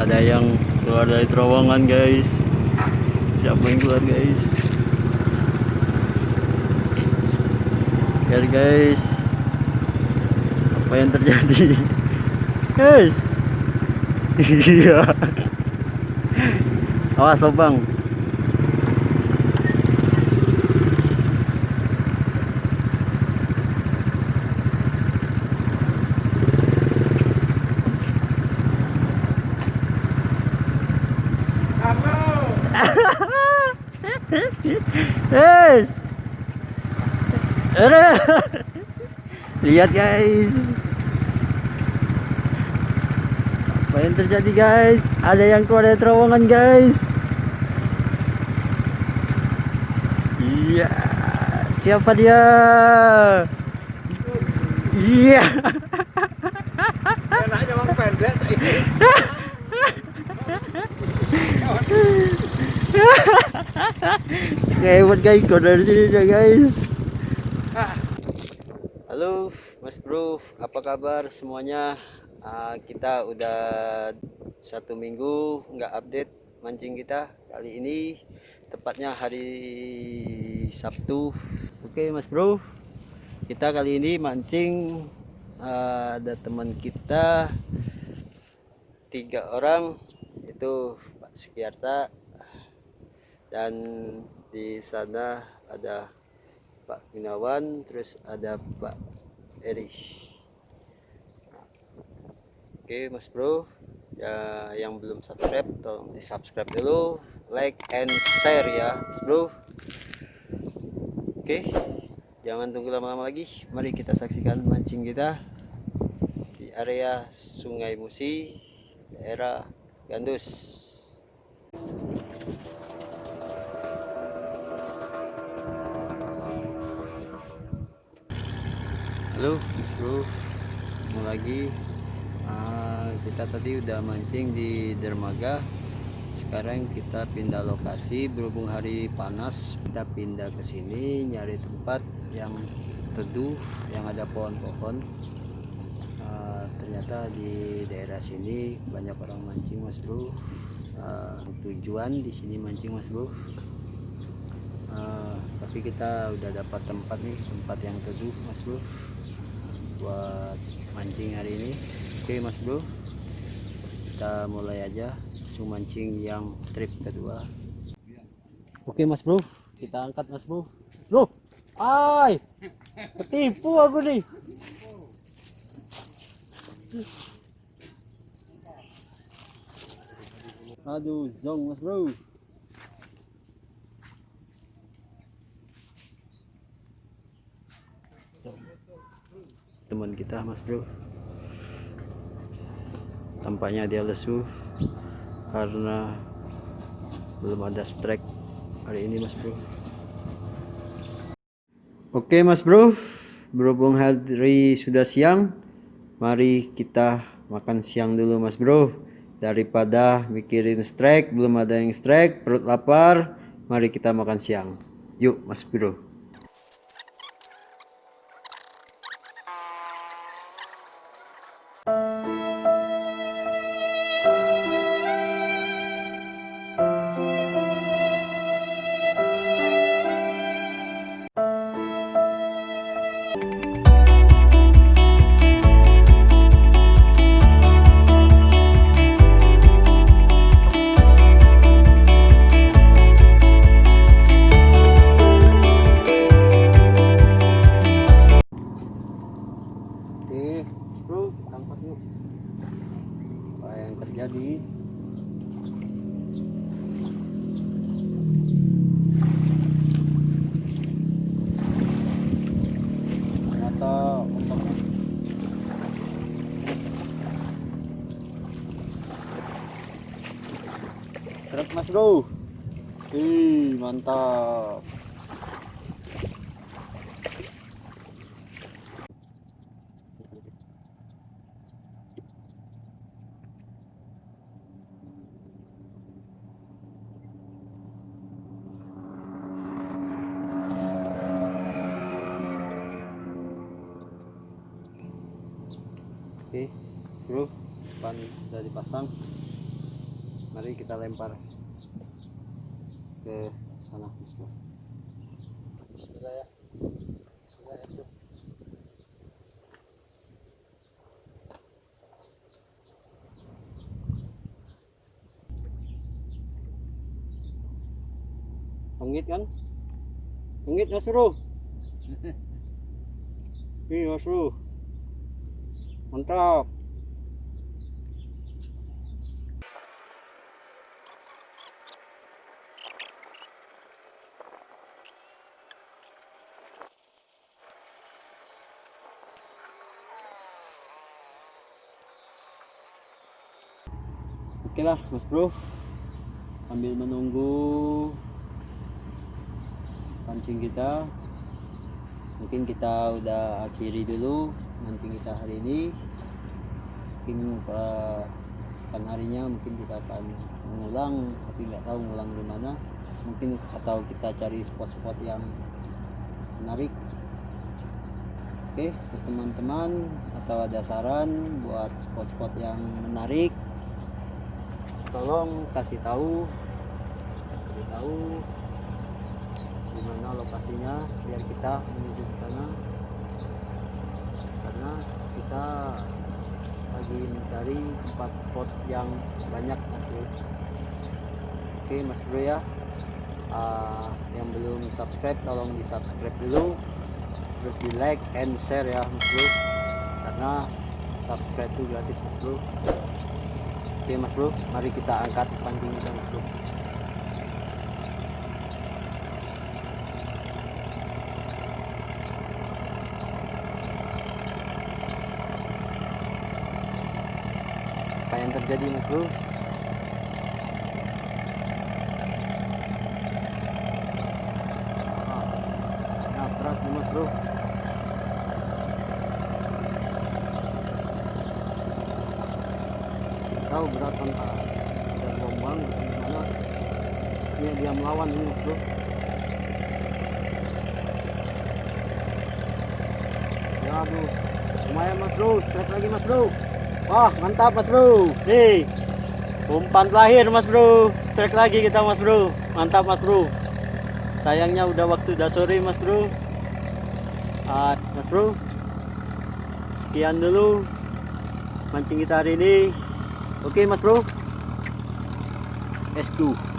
ada yang keluar dari terowongan guys. Siapa yang keluar guys? Lihat guys apa yang terjadi? Guys. Iya. Awas lubang Ada. Lihat guys. Apa yang terjadi guys? Ada yang keluar dari terowongan guys. Iya. Siapa dia? Iya. Enaknya orang pendek. Hebat guys, keluar dari sini dah guys. Halo Mas Bro, apa kabar semuanya? Ah, kita udah satu minggu nggak update mancing kita kali ini tepatnya hari Sabtu. Oke Mas Bro, kita kali ini mancing ah, ada teman kita tiga orang itu Pak Sukiarta dan di sana ada Pak Gunawan terus ada Pak Eri oke Mas Bro. Ya yang belum subscribe tolong di subscribe dulu like and share ya Mas Bro. Oke jangan tunggu lama-lama lagi. Mari kita saksikan mancing kita di area Sungai Musi daerah Gandus Halo Mas Bro. Ketemu lagi. Ah, Kita tadi udah mancing di dermaga. Sekarang kita pindah lokasi Berhubung hari panas Kita pindah ke sini Nyari tempat yang teduh Yang ada pohon-pohon. Ah, Ternyata di daerah sini Banyak orang mancing Mas Bro. Ah, Tujuan di sini mancing Mas Bro. Ah, tapi kita udah dapat tempat nih tempat yang teduh mas bro buat mancing hari ini. Oke mas bro. Kita mulai aja langsung mancing yang trip kedua. Oke mas bro. Kita angkat mas bro. Bro ay ketipu aku nih. Aduh zong mas bro teman kita mas bro. Tampaknya dia lesu karena belum ada strike hari ini mas bro. Oke mas bro. Berhubung hari sudah siang mari kita makan siang dulu mas bro. Daripada mikirin strike belum ada yang strike perut lapar mari kita makan siang. Yuk mas bro Bro. Ih, mantap. Oke, bro, ban udah dipasang. mari kita lempar ke sana. Bismillah ya. Bismillah ya, Bro. Pangit kan? Pangit Mas Bro. Ini Mas Bro. Mantap. Oke lah Mas Bro. Sambil menunggu Pancing kita. Mungkin kita udah akhiri dulu Mancing kita hari ini. Mungkin uh, Sekan harinya mungkin kita akan mengulang Tapi nggak tahu mengulang di mana. Mungkin atau kita cari spot-spot yang menarik. Oke teman-teman Atau ada saran buat spot-spot yang menarik tolong kasih tahu kasih tahu di mana lokasinya biar kita menuju ke sana. Karena kita lagi mencari tempat spot yang banyak mas bro. Oke mas bro ya. Ah, yang belum subscribe tolong di subscribe dulu. Terus di like and share ya mas bro. Karena subscribe itu gratis mas bro Oke mas bro, mari kita angkat pancing kita mas bro. Apa yang terjadi mas bro? Nah, berat nih mas bro. Tahu berat antara ada gelombang gimana ini dia melawan ini mas bro ya aduh. Lumayan mas bro. Strike lagi mas bro. Wah mantap mas bro. Nih. Umpan terakhir mas bro. Strike lagi kita mas bro. Mantap mas bro. Sayangnya udah waktu udah sore mas bro. Ah, mas bro. Sekian dulu mancing kita hari ini Oke Mas Bro. Let's go.